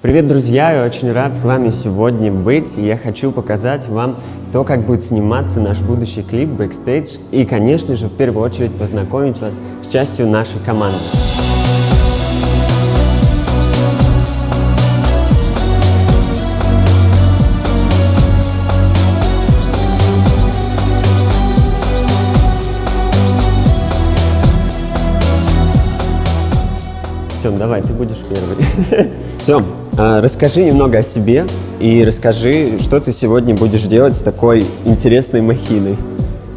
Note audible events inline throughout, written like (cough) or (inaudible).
Привет, друзья! Я очень рад с вами сегодня быть. Я хочу показать вам то, как будет сниматься наш будущий клип «Backstage». И, конечно же, в первую очередь познакомить вас с частью нашей команды. Тем, давай, ты будешь первый. (laughs) Тем, а, расскажи немного о себе и расскажи, что ты сегодня будешь делать с такой интересной махиной.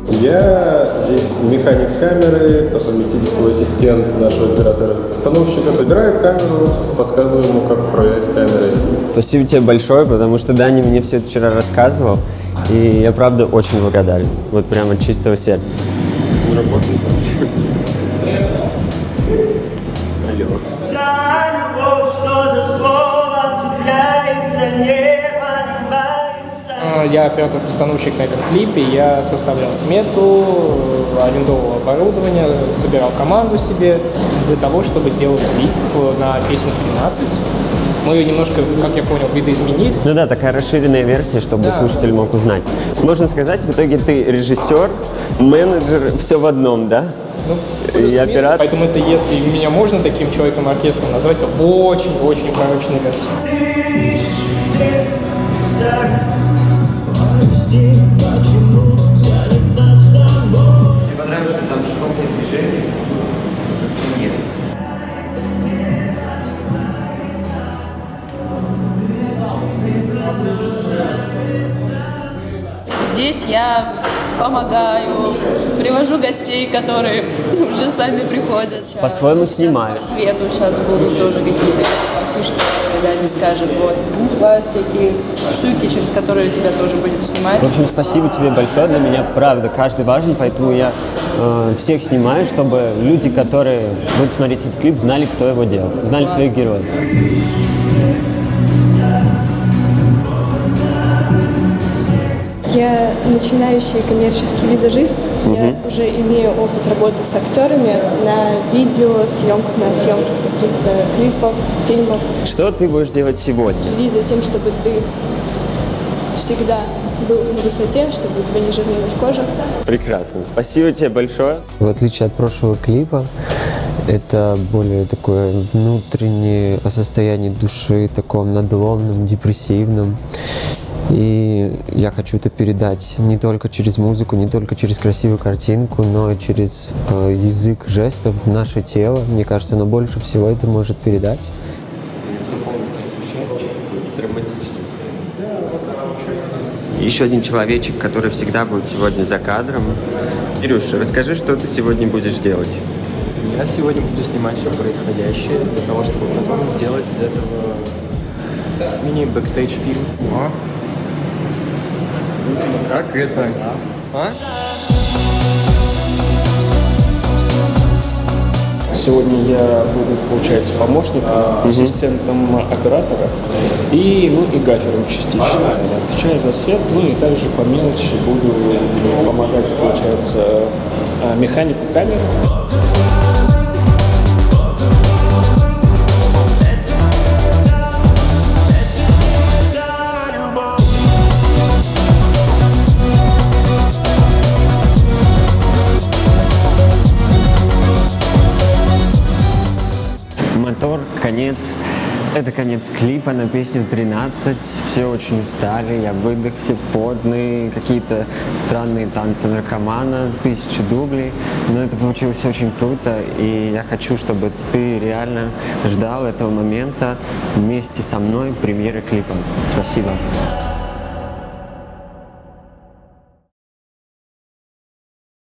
Я здесь механик камеры, по совместительству ассистент нашего оператора-постановщика. Собираю камеру, подсказываю ему, как управлять камерой. Спасибо тебе большое, потому что Даня мне все это вчера рассказывал, и я, правда, очень благодарен. Вот прямо от чистого сердца. Не работает вообще. Алло. Та любовь, что за слово цепляется, не понимается. А, Я оператор-постановщик на этом клипе, я составлял смету, арендовал оборудование, собирал команду себе для того, чтобы сделать клип на песню «13». Мы ее немножко, как я понял, видоизменили. Ну да, такая расширенная версия, чтобы Да. слушатель мог узнать. Можно сказать, в итоге ты режиссер, менеджер, все в одном, да? Ну, И оператор. Поэтому это, если меня можно таким человеком оркестром назвать, то в очень-очень укороченной версии. Тебе понравилось, что там широкое движение? Нет. Здесь я помогаю, привожу гостей, которые (laughs) уже сами приходят. По-своему снимаю. По свету сейчас будут тоже какие-то фишки, которые Даня скажет. Вот. Бухла, всякие штуки, через которые тебя тоже будем снимать. В общем, спасибо тебе большое. Для меня, правда, каждый важен, поэтому я э, всех снимаю, чтобы люди, которые будут смотреть этот клип, знали, кто его делал, знали своих героев. Я начинающий коммерческий визажист. Я уже имею опыт работы с актерами на видео, съемках, на съемках каких-то клипов, фильмов. Что ты будешь делать сегодня? Следи за тем, чтобы ты всегда был на высоте, чтобы у тебя не жирнилась кожа. Прекрасно. Спасибо тебе большое. В отличие от прошлого клипа, это более такое внутреннее состояние души, таком надломном, депрессивном. И я хочу это передать не только через музыку, не только через красивую картинку, но и через э, язык жестов, наше тело. Мне кажется, оно больше всего это может передать. Еще один человечек, который всегда будет сегодня за кадром. Кирюш, расскажи, что ты сегодня будешь делать. Я сегодня буду снимать все происходящее для того, чтобы потом сделать из этого мини-бэкстейдж фильм. Как это? А? Сегодня я буду, получается, помощником, ассистентом оператора и, ну, и гафером частично. Отвечаю за свет, ну и также по мелочи буду помогать, получается, а, механику камеры. Мотор, конец. Это конец клипа на песню 13. Все очень устали, я выдохся, потный, какие-то странные танцы наркомана, тысячи дублей. Но это получилось очень круто, и я хочу, чтобы ты реально ждал этого момента вместе со мной премьеры клипа. Спасибо.